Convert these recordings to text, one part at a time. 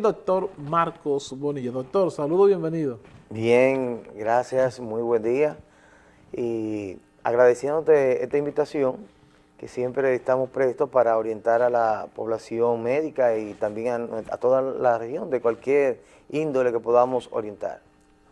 el doctor Marcos Bonilla. Doctor, saludo, bienvenido. Bien, gracias, muy buen día. Y agradeciéndote esta invitación, que siempre estamos prestos para orientar a la población médica y también a, toda la región, de cualquier índole que podamos orientar.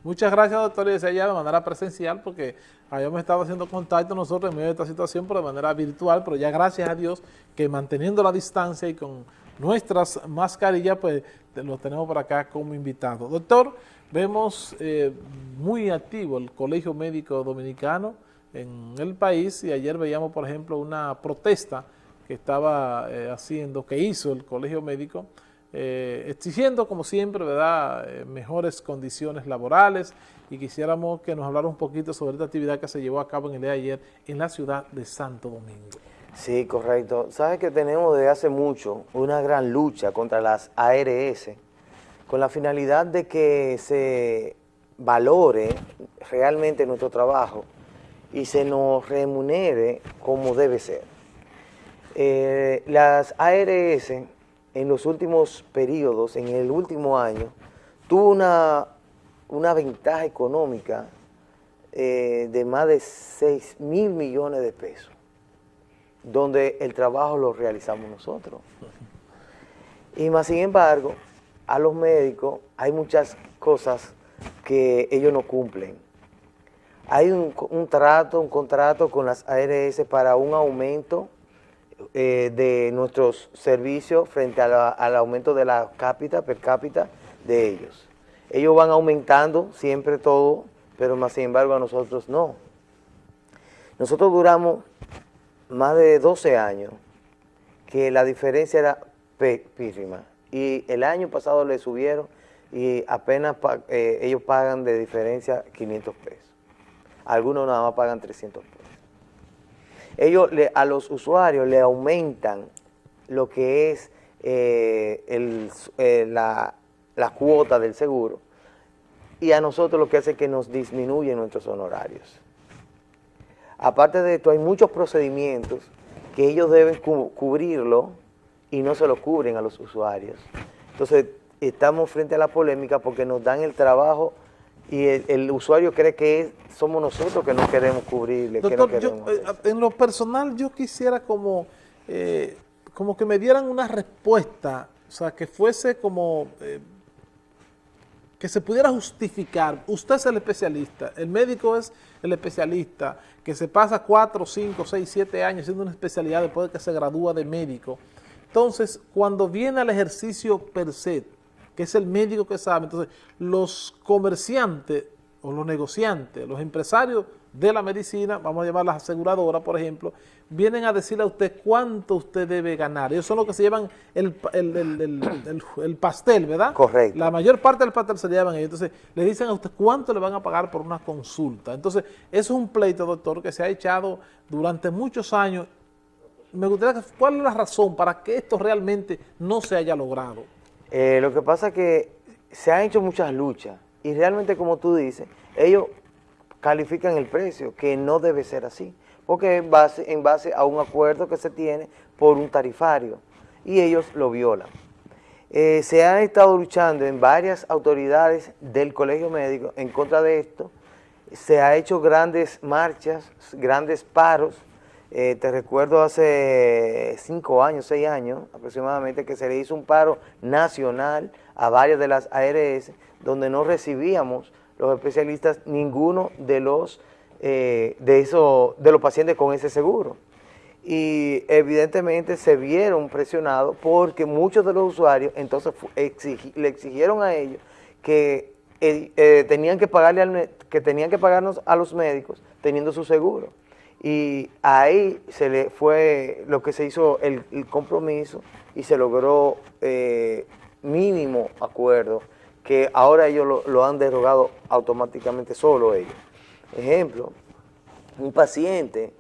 Muchas gracias, doctor, y desde allá de manera presencial, porque habíamos estado haciendo contacto nosotros en medio de esta situación, pero de manera virtual, pero ya gracias a Dios que manteniendo la distancia y con nuestras mascarillas, pues lo tenemos por acá como invitado. Doctor, vemos eh, muy activo el Colegio Médico Dominicano en el país y ayer veíamos, por ejemplo, una protesta que estaba eh, haciendo, que hizo el Colegio Médico, eh, exigiendo, como siempre, ¿verdad?, eh, mejores condiciones laborales y quisiéramos que nos hablara un poquito sobre esta actividad que se llevó a cabo en el día de ayer en la ciudad de Santo Domingo. Sí, correcto. Sabes que tenemos desde hace mucho una gran lucha contra las ARS con la finalidad de que se valore realmente nuestro trabajo y se nos remunere como debe ser. Eh, las ARS en los últimos periodos, en el último año, tuvo una, una ventaja económica eh, de más de 6 mil millones de pesos, donde el trabajo lo realizamos nosotros. Y más sin embargo, a los médicos hay muchas cosas que ellos no cumplen. Hay un, trato, un contrato con las ARS para un aumento eh, de nuestros servicios frente al aumento de la cápita, per cápita de ellos. Ellos van aumentando siempre todo, pero más sin embargo a nosotros no. Nosotros duramos más de 12 años que la diferencia era pírrima y el año pasado le subieron y apenas eh, ellos pagan de diferencia 500 pesos. Algunos nada más pagan 300 pesos ellos a los usuarios le aumentan lo que es eh, eh, la, cuota del seguro y a nosotros lo que hace es que nos disminuyen nuestros honorarios. Aparte de esto, hay muchos procedimientos que ellos deben cubrirlo y no se lo cubren a los usuarios. Entonces, estamos frente a la polémica porque nos dan el trabajo y el, usuario cree que somos nosotros que no queremos cubrirle. Doctor, eh, en lo personal yo quisiera como, eh, como que me dieran una respuesta, o sea, que fuese como, eh, que se pudiera justificar. Usted es el especialista, el médico es el especialista, que se pasa cuatro, cinco, seis, siete años haciendo una especialidad después de que se gradúa de médico. Entonces, cuando viene al ejercicio per se, que es el médico que sabe. Entonces, los comerciantes o los negociantes, los empresarios de la medicina, vamos a llamar las aseguradoras, por ejemplo, vienen a decirle a usted cuánto usted debe ganar. Ellos son los que se llevan el, pastel, ¿verdad? Correcto. La mayor parte del pastel se llevan ellos. Entonces, le dicen a usted cuánto le van a pagar por una consulta. Entonces, eso es un pleito, doctor, que se ha echado durante muchos años. Me gustaría, ¿cuál es la razón para que esto realmente no se haya logrado? Eh, lo que pasa es que se han hecho muchas luchas y realmente, como tú dices, ellos califican el precio, que no debe ser así, porque en base, en base a un acuerdo que se tiene por un tarifario y ellos lo violan. Eh, se han estado luchando en varias autoridades del colegio médico en contra de esto, se ha hecho grandes marchas, grandes paros, eh, te recuerdo hace cinco años, seis años aproximadamente, que se le hizo un paro nacional a varias de las ARS, donde no recibíamos los especialistas ninguno de los, eh, de, eso, de los pacientes con ese seguro. Y evidentemente se vieron presionados porque muchos de los usuarios entonces le exigieron a ellos que eh, tenían que pagarle que tenían que pagarnos a los médicos teniendo su seguro y ahí se le fue lo que se hizo el, compromiso y se logró eh, mínimo acuerdo que ahora ellos lo, han derogado automáticamente solo ellos. Ejemplo, un paciente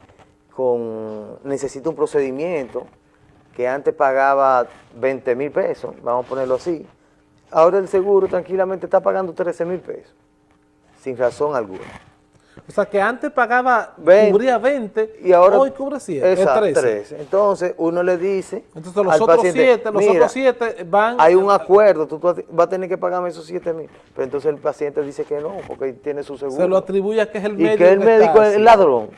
con necesita un procedimiento que antes pagaba 20 mil pesos, vamos a ponerlo así, ahora el seguro tranquilamente está pagando 13 mil pesos, sin razón alguna. O sea, que antes pagaba, cubría 20 y ahora, hoy cubre 7, exacto, 13. Entonces, uno le dice Entonces, los otros 7, los otros 7 van... Hay un acuerdo, tú, vas a tener que pagarme esos 7 mil. Pero entonces el paciente dice que no, porque tiene su seguro. Se lo atribuye a que es el médico. Y que el médico es el ladrón.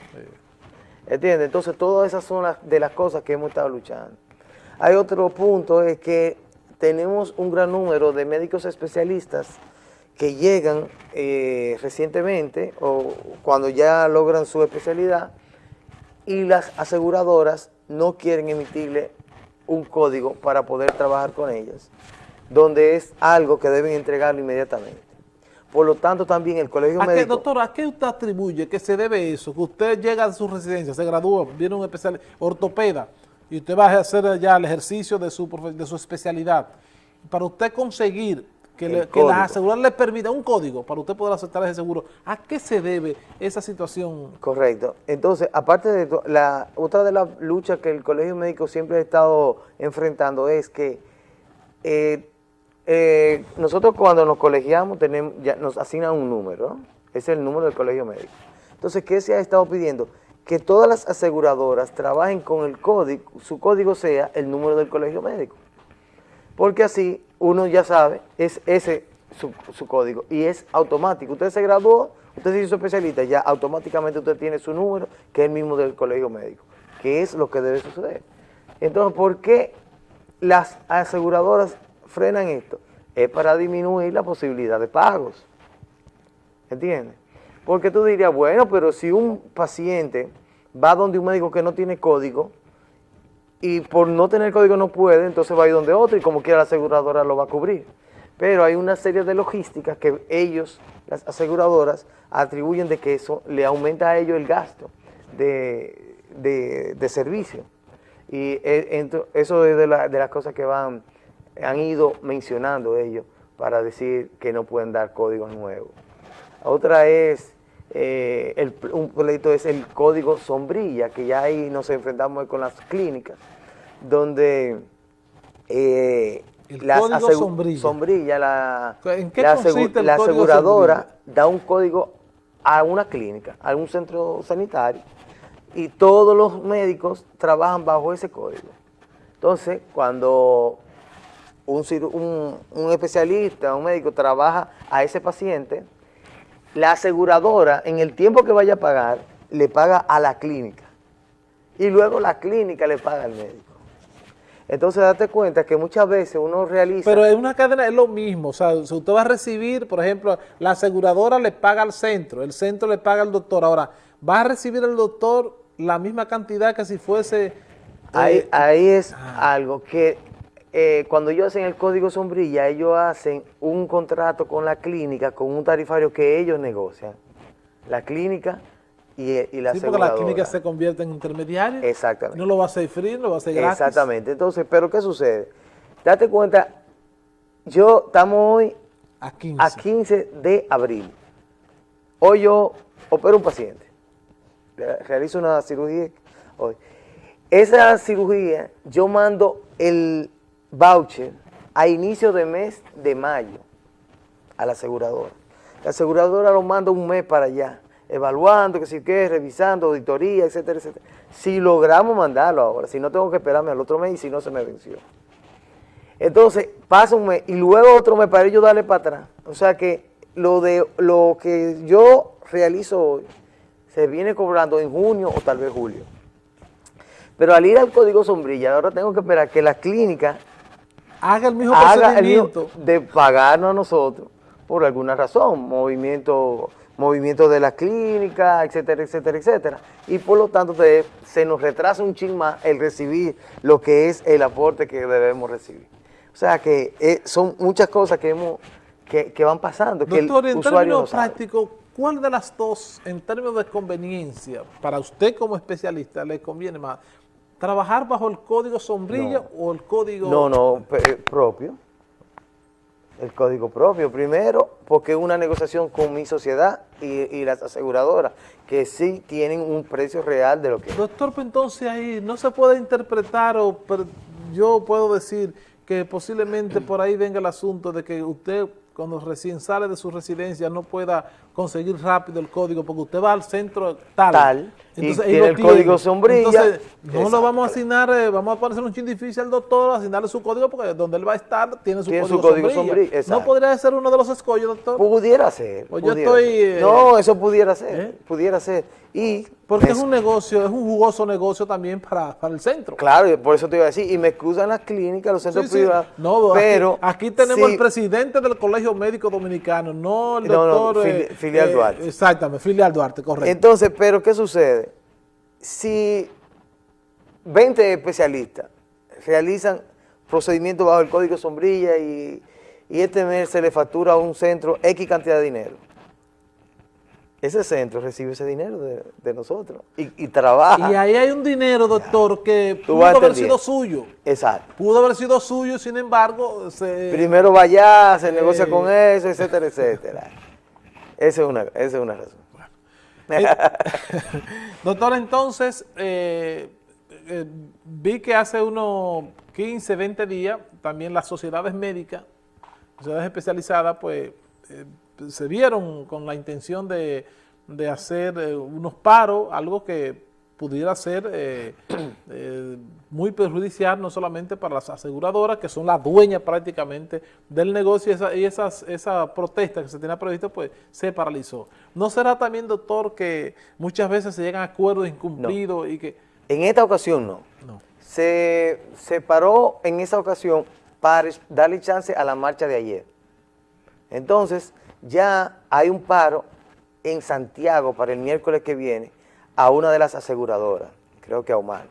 ¿Entiendes? Entonces, todas esas son las, de las cosas que hemos estado luchando. Hay otro punto, es que tenemos un gran número de médicos especialistas que llegan eh, recientemente o cuando ya logran su especialidad y las aseguradoras no quieren emitirle un código para poder trabajar con ellas, donde es algo que deben entregarlo inmediatamente. Por lo tanto, también el colegio ¿A médico... Qué, doctor, ¿a qué usted atribuye que se debe eso? Que usted llega a su residencia, se gradúa, viene un especial ortopeda, y usted va a hacer ya el ejercicio de su, de su especialidad. Para usted conseguir que, le, que las aseguradoras le permita un código para usted poder aceptar ese seguro, ¿a qué se debe esa situación? Correcto. Entonces, aparte de la otra de las luchas que el Colegio Médico siempre ha estado enfrentando es que eh, eh, nosotros cuando nos colegiamos tenemos, ya nos asignan un número, es el número del Colegio Médico. Entonces, ¿qué se ha estado pidiendo? que todas las aseguradoras trabajen con el código, su código sea el número del colegio médico. Porque así uno ya sabe, es ese su, código y es automático. Usted se graduó, usted se hizo especialista, ya automáticamente usted tiene su número, que es el mismo del colegio médico, que es lo que debe suceder. Entonces, ¿por qué las aseguradoras frenan esto? Es para disminuir la posibilidad de pagos. ¿Entiendes? Porque tú dirías, bueno, pero si un paciente va donde un médico que no tiene código y por no tener código no puede, entonces va a ir donde otro y como quiera la aseguradora lo va a cubrir. Pero hay una serie de logísticas que ellos, las aseguradoras, atribuyen de que eso le aumenta a ellos el gasto de, servicio. Y e, eso es de, de las cosas que van, han ido mencionando ellos para decir que no pueden dar códigos nuevos. Otra es, eh, el, un pleito es el código sombrilla, que ya ahí nos enfrentamos con las clínicas, donde eh, la sombrilla. la, la, aseguradora da un código a una clínica, a un centro sanitario, y todos los médicos trabajan bajo ese código. Entonces, cuando un, un, un especialista, un médico trabaja a ese paciente, la aseguradora en el tiempo que vaya a pagar, le paga a la clínica. Y luego la clínica le paga al médico. Entonces date cuenta que muchas veces uno realiza... Pero en una cadena es lo mismo, o sea, si usted va a recibir, por ejemplo, la aseguradora le paga al centro, el centro le paga al doctor. Ahora, va a recibir el doctor la misma cantidad que si fuese... ahí, eh, es ah. algo que eh, cuando ellos hacen el código sombrilla, ellos hacen un contrato con la clínica, con un tarifario que ellos negocian. La clínica y, y la sí, porque la clínica se convierte en intermediario. Exactamente. No lo va a hacer free, no lo va a hacer gratis. Exactamente. Entonces, ¿pero qué sucede? Date cuenta, yo estamos hoy a 15. a 15 de abril. Hoy yo opero un paciente. Realizo una cirugía hoy. Esa cirugía, yo mando el voucher a inicio de mes de mayo a la aseguradora. La aseguradora lo manda un mes para allá, evaluando, que si qué, revisando, auditoría, etcétera, etcétera. Si logramos mandarlo ahora, si no tengo que esperarme al otro mes y si no se me venció. Entonces, pasa un mes y luego otro mes para ellos darle para atrás. O sea que lo, de, lo que yo realizo hoy se viene cobrando en junio o tal vez julio. Pero al ir al código sombrilla, ahora tengo que esperar que la clínica haga el mismo procedimiento. de pagarnos a nosotros por alguna razón, movimiento, movimiento de la clínica, etcétera, etcétera, etcétera. Y por lo tanto se nos retrasa un ching más el recibir lo que es el aporte que debemos recibir. O sea que eh, son muchas cosas que hemos que, van pasando. Doctor, que el en términos prácticos, ¿cuál de las dos, en términos de conveniencia, para usted como especialista, le conviene más? ¿Trabajar bajo el código sombrilla o el código...? No, no, eh, propio. El código propio, primero, porque es una negociación con mi sociedad y, las aseguradoras, que sí tienen un precio real de lo que... Doctor, pues entonces ahí no se puede interpretar o yo puedo decir que posiblemente por ahí venga el asunto de que usted cuando recién sale de su residencia no pueda conseguir rápido el código, porque usted va al centro tal, tal entonces, y tiene el código sombrilla. Entonces, no lo vamos a asignar, eh, vamos a ponerse un chin difícil al doctor, asignarle su código, porque donde él va a estar tiene su código, sombrilla. ¿No podría ser uno de los escollos, doctor? Pudiera ser. Pues yo estoy... Eh, no, eso pudiera ser, ¿eh? pudiera ser. Y porque es un negocio, es un jugoso negocio también para, para el centro. Claro, por eso te iba a decir, y me excusan las clínicas, los centros privados, no, pero... Aquí, tenemos el presidente del Colegio Médico Dominicano, no el doctor... No, no, filial Duarte. Exactamente, filial Duarte, correcto. Entonces, pero ¿qué sucede? si 20 especialistas realizan procedimientos bajo el código sombrilla y, este mes se le factura a un centro X cantidad de dinero, ese centro recibe ese dinero de, nosotros y, trabaja. Y ahí hay un dinero, doctor, que pudo haber sido suyo. Exacto. Pudo haber sido suyo, sin embargo... Se, Primero vaya, se negocia con eso, etcétera, etcétera. Esa es una, esa es una razón. Eh, doctor, entonces, eh, eh, vi que hace unos 15, 20 días, también las sociedades médicas, sociedades especializadas, pues, se vieron con la intención de, de hacer unos paros, algo que pudiera ser eh, eh, muy perjudicial no solamente para las aseguradoras, que son las dueñas prácticamente del negocio, y esa, y esas, esa protesta que se tenía previsto, pues se paralizó. ¿No será también, doctor, que muchas veces se llegan a acuerdos incumplidos y que... En esta ocasión no. no. Se, se paró en esa ocasión para darle chance a la marcha de ayer. Entonces, ya hay un paro en Santiago para el miércoles que viene, a una de las aseguradoras, creo que a Humana.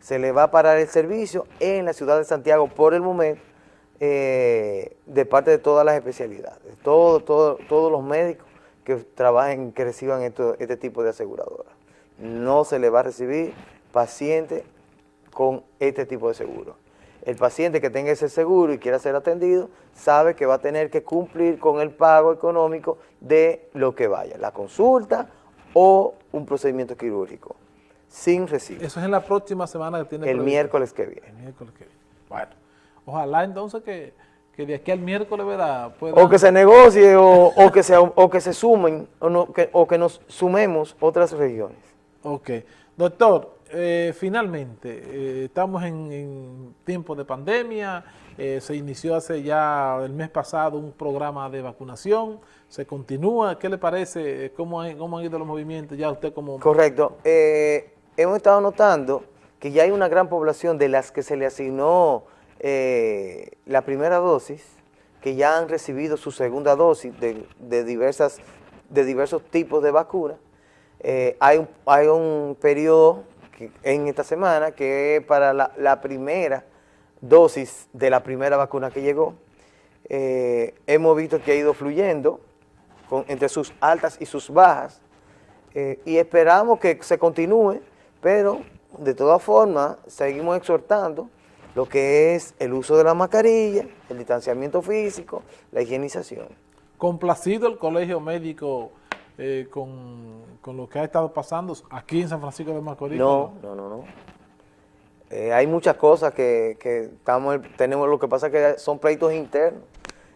Se le va a parar el servicio en la ciudad de Santiago por el momento eh, de parte de todas las especialidades, todo, todo, todos los médicos que trabajen, que reciban este tipo de aseguradoras. No se le va a recibir paciente con este tipo de seguro. El paciente que tenga ese seguro y quiera ser atendido, sabe que va a tener que cumplir con el pago económico de lo que vaya, la consulta o un procedimiento quirúrgico sin recibo. Eso es en la próxima semana que tiene El miércoles que viene. El miércoles que viene. Bueno, ojalá entonces que, que de aquí al miércoles, ¿verdad? O que se negocie o, que, se, o que se sumen o, no, que, o que nos sumemos otras regiones. Ok. Doctor, eh, finalmente, eh, estamos en, en tiempo de pandemia, eh, se inició hace ya el mes pasado un programa de vacunación, se continúa, ¿qué le parece? ¿Cómo, cómo han ido los movimientos ya usted como...? Correcto, hemos estado notando que ya hay una gran población de las que se le asignó la primera dosis, que ya han recibido su segunda dosis de, diversas, de diversos tipos de vacunas, hay, un, hay un periodo en esta semana, que para la, primera dosis de la primera vacuna que llegó. Eh, hemos visto que ha ido fluyendo entre sus altas y sus bajas eh, y esperamos que se continúe, pero de todas formas seguimos exhortando lo que es el uso de la mascarilla, el distanciamiento físico, la higienización. Complacido el Colegio Médico eh, con, lo que ha estado pasando aquí en San Francisco de Macorís? No, no, no, no. Eh, hay muchas cosas que, estamos, tenemos, lo que pasa es que son pleitos internos,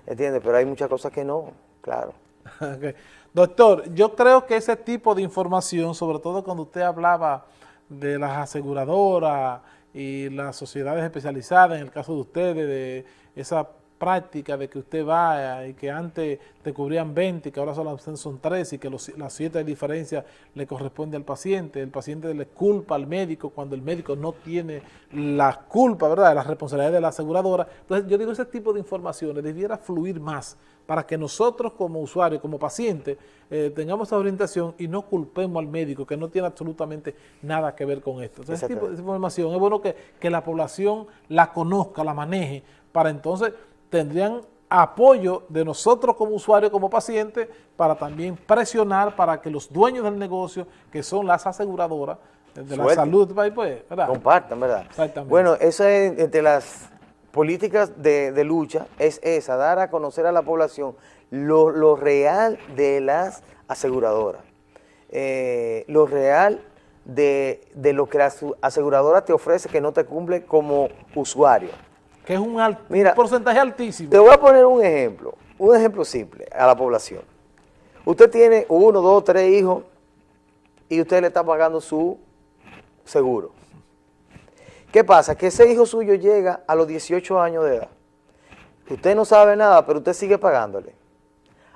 ¿entiendes? Pero hay muchas cosas que no, claro. Doctor, yo creo que ese tipo de información, sobre todo cuando usted hablaba de las aseguradoras y las sociedades especializadas, en el caso de ustedes, de esa práctica de que usted vaya y que antes te cubrían 20 y que ahora solo son 3 y que los, las 7 de diferencia le corresponde al paciente, el paciente le culpa al médico cuando el médico no tiene la culpa, ¿verdad?, la responsabilidad de la aseguradora. Entonces yo digo, ese tipo de informaciones debiera fluir más para que nosotros como usuarios, como pacientes, eh, tengamos esa orientación y no culpemos al médico que no tiene absolutamente nada que ver con esto. Entonces, ese tipo de información es bueno que, que la población la conozca, la maneje, para entonces tendrían apoyo de nosotros como usuarios, como pacientes, para también presionar para que los dueños del negocio, que son las aseguradoras de la salud, pues, ¿verdad? Compartan, ¿verdad? Exactamente. Bueno, eso es entre las políticas de, lucha, es esa, dar a conocer a la población lo, real de las aseguradoras, eh, lo real de, de lo que la aseguradora te ofrece que no te cumple como usuario que es un, porcentaje altísimo. Te voy a poner un ejemplo, un ejemplo simple a la población. Usted tiene uno, dos, tres hijos y usted le está pagando su seguro. ¿Qué pasa? Que ese hijo suyo llega a los 18 años de edad. Usted no sabe nada, pero usted sigue pagándole.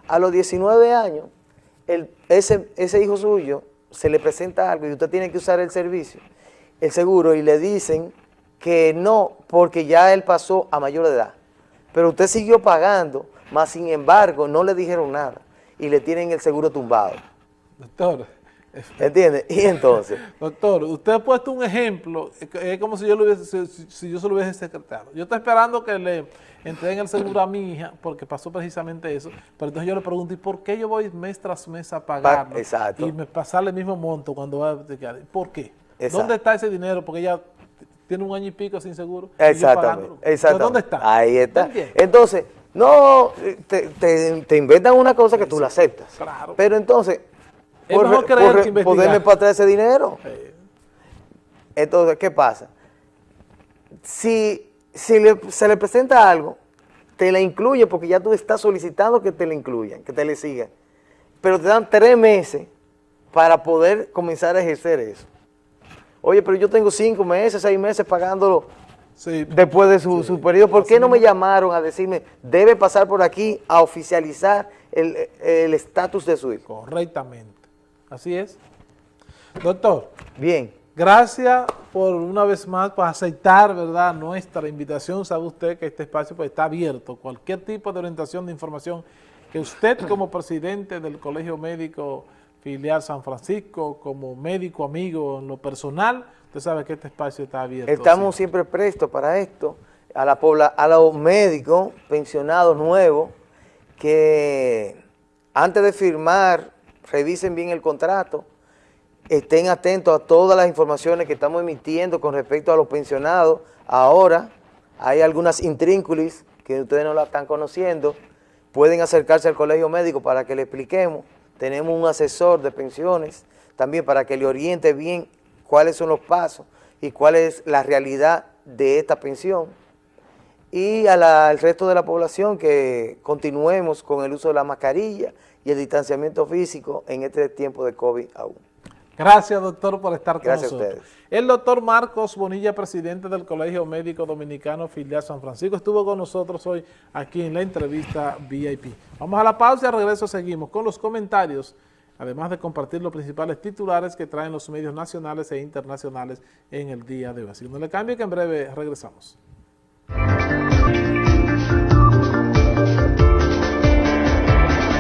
A los 19 años, el, ese, ese hijo suyo se le presenta algo y usted tiene que usar el servicio, el seguro, y le dicen que no, porque ya él pasó a mayor edad. Pero usted siguió pagando, más sin embargo no le dijeron nada y le tienen el seguro tumbado. Doctor. ¿Entiende? Y entonces. Doctor, usted ha puesto un ejemplo, es como si yo, lo hubiese, si, yo se lo hubiese secretado. Yo estoy esperando que le entreguen el seguro a mi hija, porque pasó precisamente eso, pero entonces yo le pregunto, ¿y por qué yo voy mes tras mes a pagarlo? Exacto. Y me pasarle el mismo monto cuando va a ¿Por qué? ¿Dónde está ese dinero? Porque ella tiene un año y pico sin seguro. Exactamente. exactamente. ¿Dónde está? Ahí está. Entonces, no, te, te, inventan una cosa que tú la aceptas. Claro. Pero entonces, es por, mejor creer que poderle para atrás ese dinero. Entonces, ¿qué pasa? Si, si se le presenta algo, te la incluye porque ya tú estás solicitando que te la incluyan, que te le sigan. Pero te dan tres meses para poder comenzar a ejercer eso. Oye, pero yo tengo cinco meses, seis meses pagándolo después de su, periodo. ¿Por qué no me llamaron a decirme, debe pasar por aquí a oficializar el estatus de su hijo? Correctamente. Así es. Doctor. Bien. Gracias por una vez más por aceptar verdad nuestra invitación. Sabe usted que este espacio pues, está abierto. Cualquier tipo de orientación de información que usted como presidente del Colegio Médico Filial San Francisco, como médico amigo en lo personal, usted sabe que este espacio está abierto. Estamos siempre prestos para esto, a, la a los médicos pensionados nuevos que antes de firmar, revisen bien el contrato, estén atentos a todas las informaciones que estamos emitiendo con respecto a los pensionados. Ahora hay algunas intrínculis que ustedes no la están conociendo, pueden acercarse al colegio médico para que le expliquemos tenemos un asesor de pensiones también para que le oriente bien cuáles son los pasos y cuál es la realidad de esta pensión. Y al resto de la población que continuemos con el uso de la mascarilla y el distanciamiento físico en este tiempo de COVID aún. Gracias, doctor, por estar con Gracias nosotros. A ustedes. El doctor Marcos Bonilla, presidente del Colegio Médico Dominicano Filial San Francisco, estuvo con nosotros hoy aquí en la entrevista VIP. Vamos a la pausa y al regreso seguimos con los comentarios, además de compartir los principales titulares que traen los medios nacionales e internacionales en el día de hoy. Así que no le cambie que en breve regresamos.